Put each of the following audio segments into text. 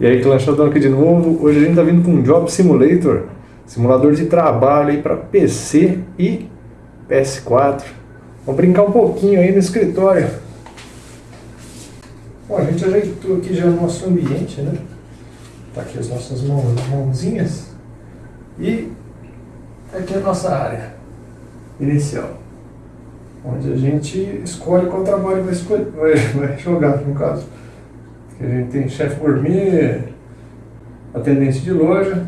E aí, Clanchadão aqui de novo. Hoje a gente tá vindo com um Job Simulator, simulador de trabalho aí para PC e PS4. Vamos brincar um pouquinho aí no escritório. Bom, a gente ajeitou aqui já o nosso ambiente, né? Tá aqui as nossas mãozinhas. E aqui é a nossa área inicial. Onde a gente escolhe qual trabalho vai, escolher, vai jogar, no caso. A gente tem chefe gourmet, atendente de loja,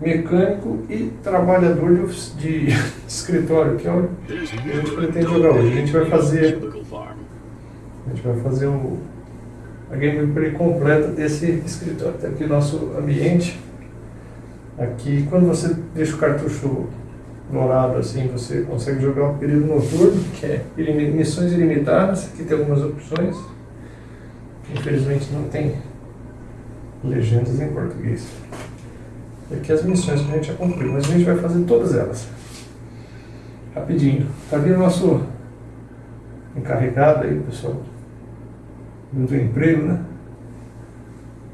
mecânico e trabalhador de, de, escritório, que é o que a gente pretende jogar hoje. A gente vai fazer, a gente vai fazer o, a gameplay completa desse escritório. Tem aqui nosso ambiente. Aqui, quando você deixa o cartucho dourado assim, você consegue jogar o período noturno, que é missões ilimitadas. Aqui tem algumas opções. Infelizmente não tem legendas em português. Aqui as missões que a gente já cumpriu, mas a gente vai fazer todas elas. Rapidinho. Tá vindo o nosso encarregado aí, pessoal, do emprego, né?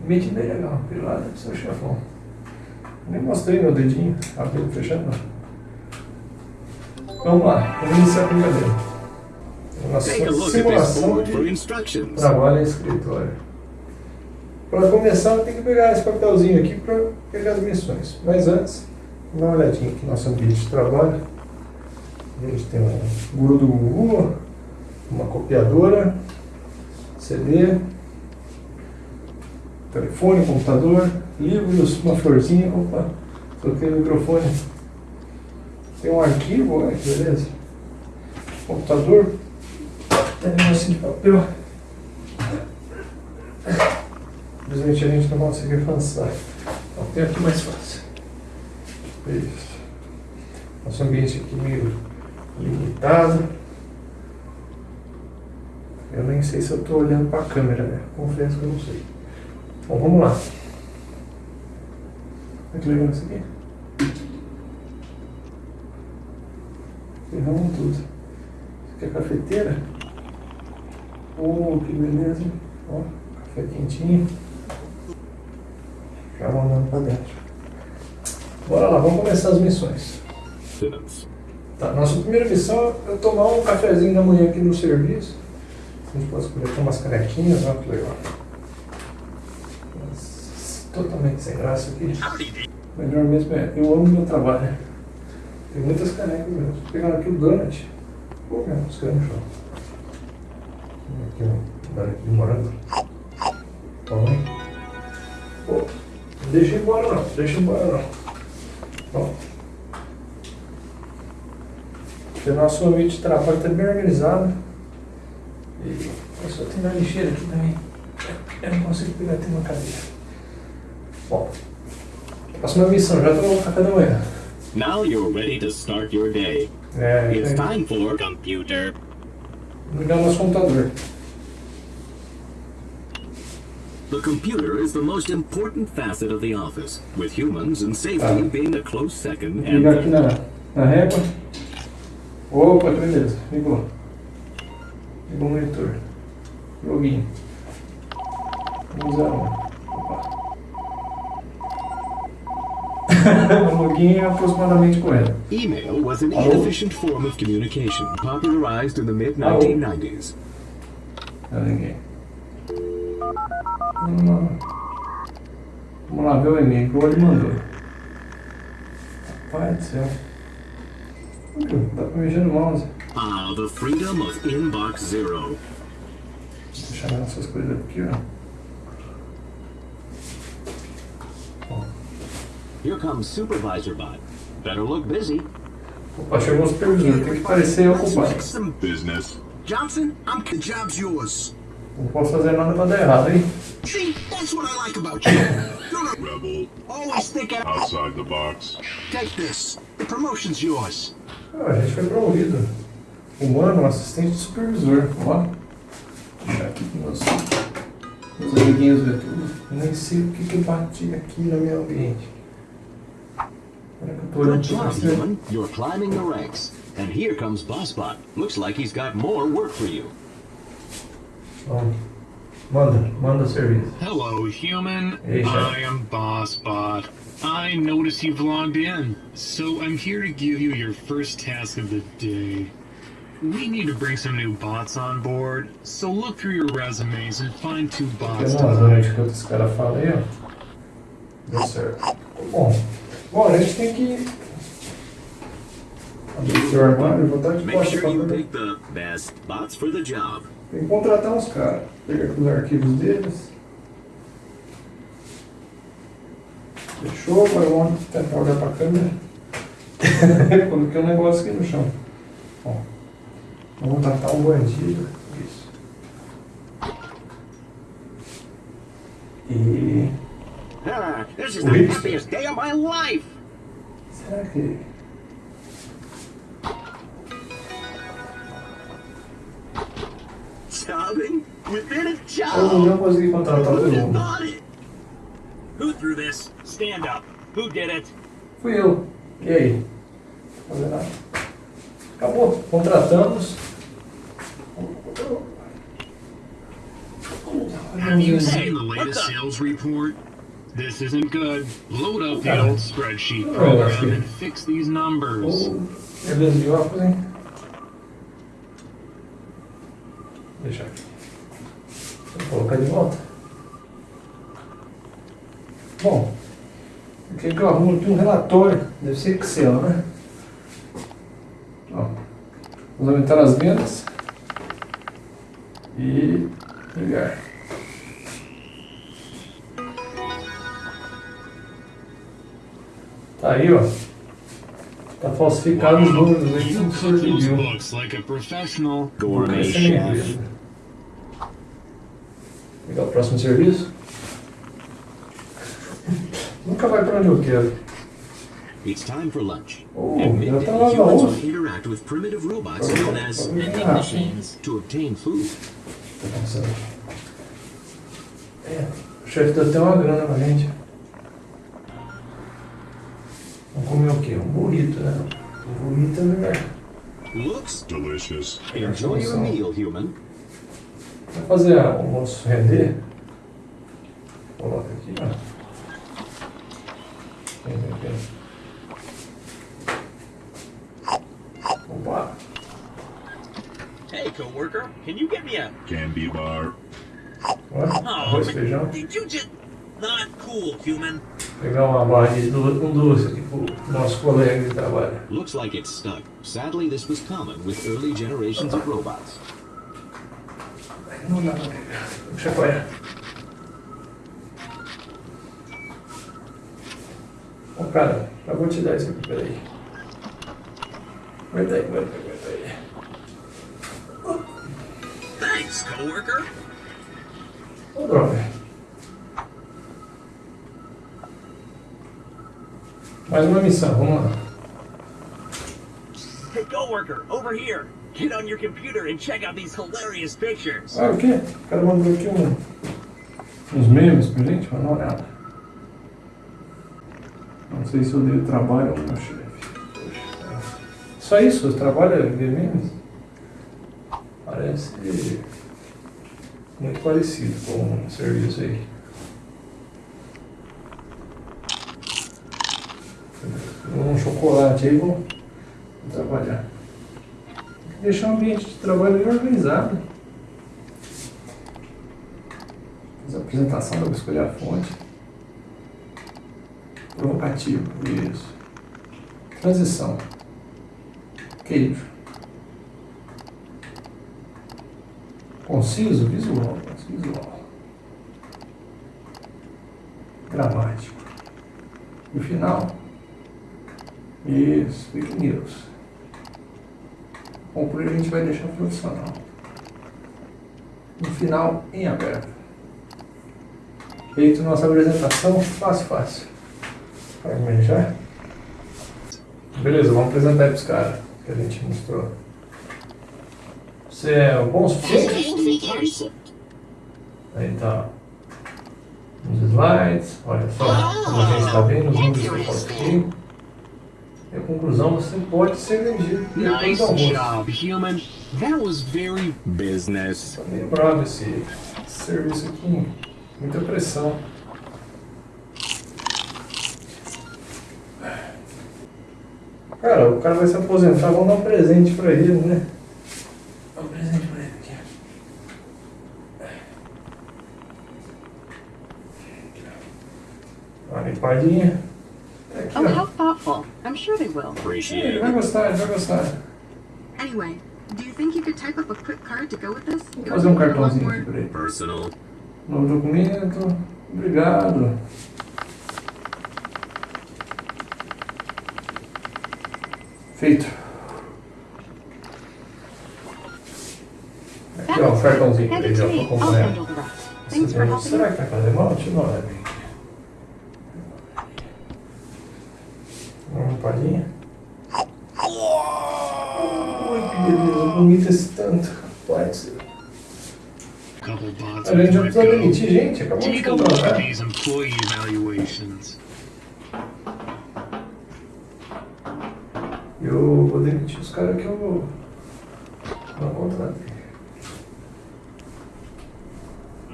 Mente bem legal, pilada do seu chefão. Nem mostrei meu dedinho, abrindo e fechando. Vamos lá, vamos iniciar a brincadeira. Nossa simulação de trabalho em escritório. Para começar, tem que pegar esse papelzinho aqui para pegar as missões. Mas antes, dá uma olhadinha aqui no nosso ambiente de trabalho. A gente tem um guru do Google, uma copiadora, CD, telefone, computador, livros, uma florzinha. Opa, troquei o microfone. Tem um arquivo, olha que beleza. Computador, tem um negocinho de papel. Infelizmente a gente não consegue avançar. Tem aqui mais fácil. Isso. Nosso ambiente aqui meio limitado. Eu nem sei se eu estou olhando para a câmera, né? Confesso que eu não sei. Bom, vamos lá. Olha que legal isso aqui. Ferramos tudo. Isso aqui é cafeteira. Oh, que beleza. Ó, café quentinho. Já mandando para dentro. Bora lá, vamos começar as missões. Tá, nossa primeira missão é tomar um cafezinho da manhã aqui no serviço. A gente pode escolher umas canequinhas, olha que legal. Mas, totalmente sem graça aqui. Melhor mesmo é, eu amo meu trabalho. Tem muitas canecas mesmo. Pegando aqui o donut. Pô, mesmo, os caras no chão. Aqui, ó. Aqui de morango. Toma. Pô, não deixa embora não, deixa embora não. Bom. O nosso ambiente de trabalho está bem organizado. E eu só tenho uma lixeira aqui também. Eu não consigo pegar até uma cadeira. Bom. Próxima missão, já tomou o café da manhã. Now you're ready to start your day. É, It's é. time for computer. Ligar nosso computador. The computer is the most important facet of the office, with humans and safety Ah. being a close second and Ligar aqui na, na régua. Opa, que beleza. Ligou. Ligou o monitor. Login. Vamos usar um. Opa. O login é aproximadamente correto. Email was an inefficient form of communication popularized in the mid 1990s. Não, ninguém. Vamos lá. Vamos lá ver o e-mail que o Oli mandou. Pai do céu. Dá pra mexer no mouse. Ah, the freedom of Inbox Zero. Deixa eu essas coisas aqui, ó. Here comes Supervisor Bot. Better look busy. Opa, chegou o supervisor. Tem que parecer ocupado. some business. Johnson, I'm the job's yours. Não posso fazer nada pra dar errado, hein? See, that's what I like about you. You're a Rebel, always thinking. outside the box. Take this. The promotion's yours. Ah, a gente foi promovido. Humano, assistente de supervisor. Ó. Deixa aqui com meus, meus amiguinhos ver tudo. Eu nem sei o que que bati aqui no meu ambiente. Good job, você. human. You're climbing the ranks. And here comes Bossbot. Looks like he's got more work for you. Ó. Manda, manda o. Hello, human. Hey, Chef. I am BossBot. I notice you've logged in, so I'm here to give you your first task of the day. We need to bring some new bots on board, so look through your resumes and find two Tem bots. umas to hire. durante que esse cara fala aí, ó. Deu certo. Bom, bom, a gente tem que abrir o armário e botar de sure pra job. Tem que contratar uns caras. Pegar aqui os arquivos deles. Fechou, agora vamos tentar olhar pra câmera. Coloquei um negócio aqui no chão. Ó. Vamos tratar um bandido. Isso. E. Ah, this is the happiest day of my life. Será que. Jobbing within a Eu job. não consegui contratar todo mundo. Who threw this? Stand up. Who did it? Fui eu. E aí? Fazer nada. Acabou. Contratamos. Have you seen the latest sales report? This isn't good. Load up the old spreadsheet program and fix these numbers. Oh, beleza de óculos, hein? Deixa aqui. Vou colocar de volta. Bom, o que que eu arrumo aqui um relatório? Deve ser Excel, né? Ó, vamos aumentar as vendas e ligar. Tá aí, ó. Tá falsificado os números aqui, You não cook precisa de those mil. books like a professional. Gourmet Esse é minha chef. empresa. Pegar o próximo serviço. Nunca vai pra onde eu quero. It's time for lunch. Oh, At midday, tá humans will interact with primitive robots known as vending lá. machines to obtain food. Tá aqui. É, o chefe deu até uma grana pra gente. Comer o quê? Burrito, né? Burrito. Looks Delicious. Enjoy your meal, human. Vou fazer o almoço render. Coloca aqui, ó. Vem, vem, vem. Opa! Hey, coworker, can you get me a? Candy bar. Ó, Oh, arroz, feijão. did you just? Not cool, human. Pegar uma barra de um doce aqui pro nosso colega de trabalho. Looks like it's stuck. Sadly, this was common with early generations of robots. Não dá pra pegar. Deixa eu apoiar. Ô cara, já vou te dar isso aqui, peraí. Aguenta aí, aguenta aí, aguenta aí. Thanks, coworker. Ô droga. Mais uma missão, vamos lá. Hey, coworker, over here. Get on your computer and check out these hilarious pictures. Ah, o quê? O cara mandou aqui um, uns memes pra gente, mas não é nada. Não sei se eu dei trabalho ao meu chefe. Só isso? O trabalho é ver memes? Parece muito parecido com o serviço aí. Um chocolate aí, vou trabalhar. Tem que deixar o ambiente de trabalho bem organizado. Fiz a apresentação, vou escolher a fonte. Provocativo, isso. Transição. Queijo. Conciso, visual. Visual. Gramático. E o final. Isso, fake news. Concluir a gente vai deixar profissional. No final, em aberto. Feito nossa apresentação, fácil, fácil. Para começar. Beleza, vamos apresentar aí pros caras que a gente mostrou. Você é bom o suficiente? Aí tá. Nos slides, olha só, como a gente está vendo, os números que eu coloquei. Eu conclusão, você pode ser vendido. Nice job, human. That was very business. Tá meio bravo esse serviço aqui. Muita pressão. Cara, o cara vai se aposentar, vamos dar um presente pra ele, né? Dá um presente pra ele aqui. Uma limpadinha. Tá aqui, Oh, ó. how thoughtful. I'm sure they will. Appreciate Ele vai it. gostar, ele vai gostar. Anyway, do you think you could type up a quick card to go with this? Vou It fazer um would make it a lot cartãozinho more- aqui pra ele. Personal. Novo documento. Obrigado. Feito. Aqui, ó, um cartãozinho pra Hand it ele, to ó, me. pra I'll acompanhar. handle the rest. Thanks for helping Será me. que vai fazer mal? Deixa eu dar uma olhadinha. Palhinha. Ui, que beleza, bonito esse tanto, rapaz. A gente já precisa demitir gente, acabou de contratar. evaluations. Eu vou demitir os caras que eu vou. Não contratei.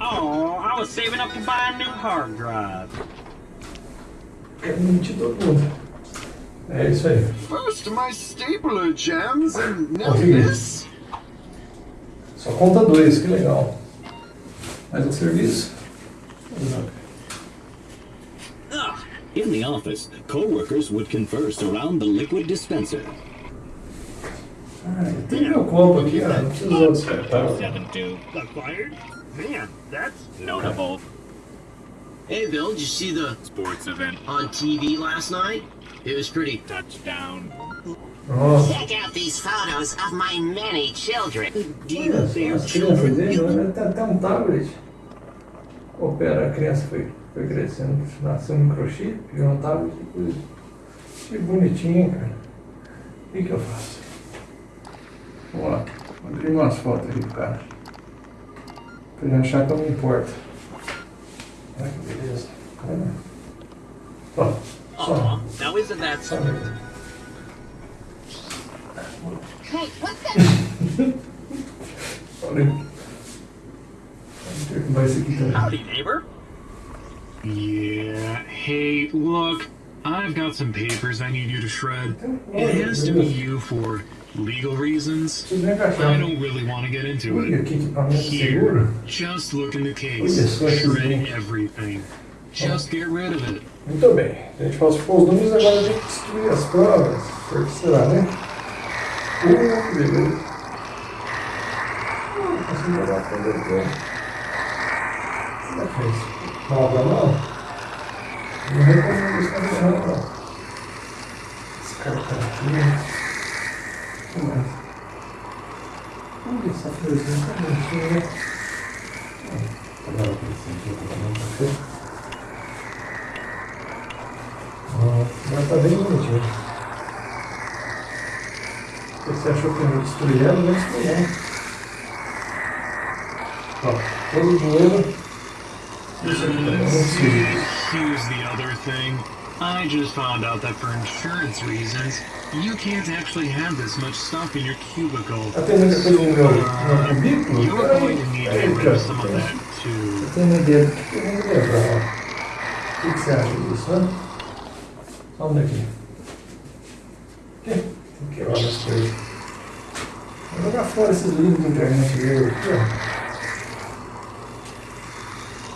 Oh, I was saving up to buy a new hard drive. Quero demitir todo mundo. É isso aí. First my stapler jams and now this? Só conta dois, que legal. Mais um serviço. Ugh, In the office, co-workers would converse around the liquid dispenser. Ah, tem meu copo aqui, ó. Não precisa descartar. 7-2. Acquired? Man, that's notable. Hey, Bill, did you see the sports event. on TV last night? It was pretty. Touchdown. Nossa. Check out these photos of my many children. Olha só, as crianças dele, né? tem até um tablet. Opera, a criança foi, foi crescendo, nasceu um microchip, virou um tablet, depois. Que bonitinho, cara. O que, que eu faço? Vamos lá, vou abrir umas fotos aqui pro cara. Pra ele achar que eu não importo. Olha que beleza. Olha. Ó, Oh, só, Aw, now isn't that só. something? Hey, what's that? Olha. Vamos ter que vai esse aqui também. Howdy, neighbor. Yeah. Hey, look, I've got some papers I need you to shred. It has to be you for legal reasons. I don't really want to get into it. que equipamento Here, just look in the case. Shred everything. Just get rid of it. Muito bem. A gente falsificou os números, agora a gente destruir as provas. Por que será, né? Uh, beleza. Consegui jogar a coisa aqui. Será que é isso? Mal pra mão? Não recomendo isso pra não, não. Descartar aqui. O que mais? Olha essa coisinha, tá bonitinha, né? Agora eu preciso de um. Ah, mas tá bem Ó, todo o dinheiro. Isso aqui também não precisa. Here's the other thing. I just found out that for insurance reasons, you can't actually have this much stuff in your cubicle. Tá tendo aqui coisa no meu, no Uh, you're going to need to Peraí, get rid cara. of some of that too. Eu eu. O que? Só um daqui. Aqui. Tem que quebrar as coisas. Vou jogar fora esses livros de internet ó.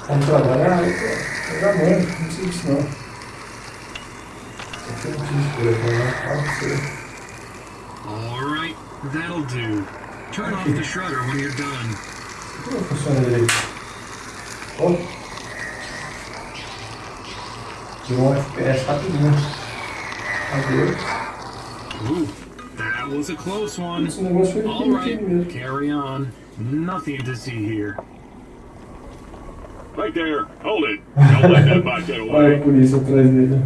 Vamos trabalhar. Eu já mando, não precisa disso não. Aqui eu não preciso telefone, né? Fala pra você. Alright, that'll do. Turn off the shredder when you're done. Como funciona direito? Ó. Tirou um FPS rapidinho. Adeus. Ooh, that was a close one. Esse negócio foi pequenininho Alright, carry on. Nothing to see here. Right there. Hold it. Don't let that bot get Olha away. a polícia atrás dele.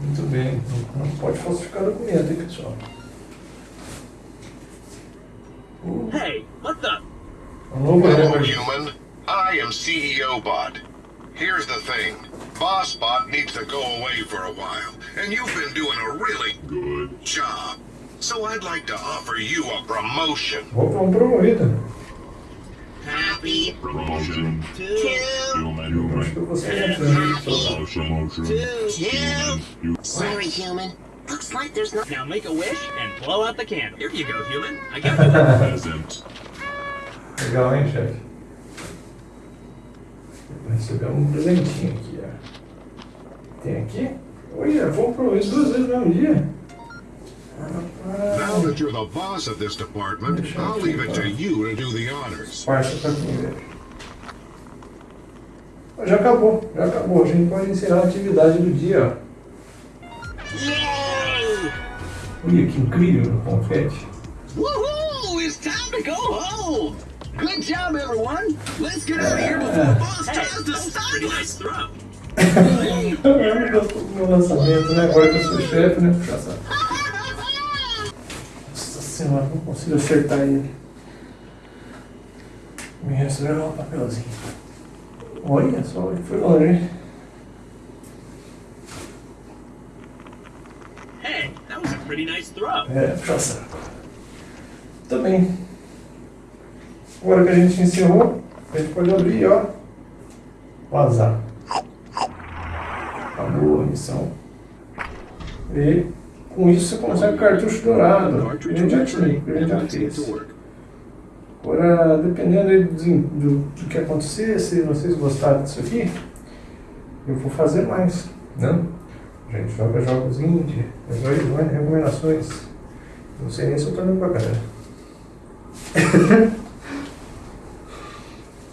Muito bem. Não pode falsificar documento, hein, pessoal? Hey, what the? Hello, human. I am CEO Bot. Here's the thing BossBot needs to go away for a while, and you've been doing a really good job. So I'd like to offer you a promotion. Vou pra promovido. Happy Promotion. to Eu acho que eu vou Promotion. two. Sorry, human. Looks like there's no. Now make a wish and blow out the candle. Here you go, human. I got you a present. Legal, hein, chefe? Vai receber um presentinho aqui, ó. Tem aqui? Olha, vou pro isso duas vezes no mesmo dia. Now that you're the boss of this department, I'll leave it to you to do the honors. Comer. Já acabou, já acabou. A gente pode encerrar a atividade do dia! Olha que incrível o confete. Woohoo! It's time to go home. Good job, everyone. Let's get out of here before the boss tries to stop Pretty nice throw. Eu gosto do meu lançamento, né? Agora que eu sou chefe, né? Puxa saco. Nossa senhora, não consigo acertar ele. Me resta levar um papelzinho. Olha só, ele foi longe, hein? Hey, that was a pretty nice throw. É, puxa saco. Muito bem. Agora que a gente encerrou, a gente pode abrir, ó. O azar. Acabou a missão. E com isso você consegue cartucho dourado. Gente já tinha, a gente já fez. Agora, dependendo do, do, do que acontecer, se vocês gostaram disso aqui, eu vou fazer mais, né? A gente joga jogos indie, recomendações. Não sei nem se eu tô olhando pra cara.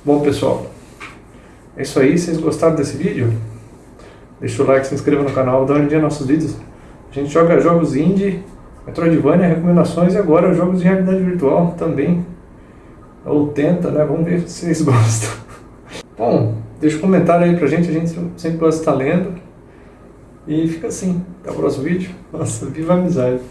Bom, pessoal, é isso aí. Vocês gostaram desse vídeo, deixa o like, se inscreva no canal, dá uma olhadinha nos nossos vídeos. A gente joga jogos indie, Metroidvania, recomendações e agora jogos de realidade virtual também. Ou tenta, né? Vamos ver se vocês gostam. Bom, deixa um comentário aí pra gente, a gente sempre gosta de estar lendo. E fica assim. Até o próximo vídeo. Nossa, viva a amizade.